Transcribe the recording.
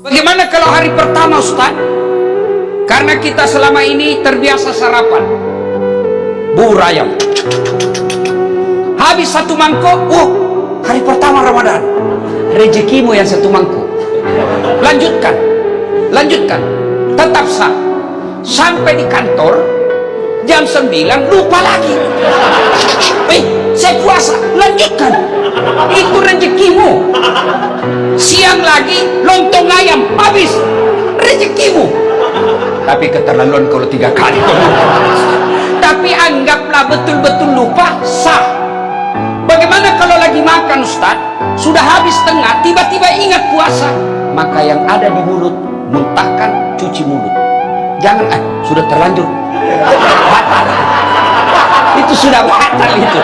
Bagaimana kalau hari pertama Ustaz? Karena kita selama ini terbiasa sarapan. Bubur ayam Habis satu mangkok Oh hari pertama Ramadan. Rezekimu yang satu mangkok Lanjutkan. Lanjutkan. Tetap sah. Sampai di kantor Jam 9 lupa lagi. Eh saya puasa. Lanjutkan. Itu rezekimu. Siang lagi lontong ayam habis. Rezekimu. Tapi keterlaluan kalau tiga kali. Tapi anggaplah betul-betul lupa sah. Bagaimana kalau lagi makan Ustaz? Sudah habis tengah tiba-tiba ingat puasa. Maka yang ada di mulut muntahkan cuci mulut. Jangan eh sudah terlanjur. Batal. Itu sudah batal itu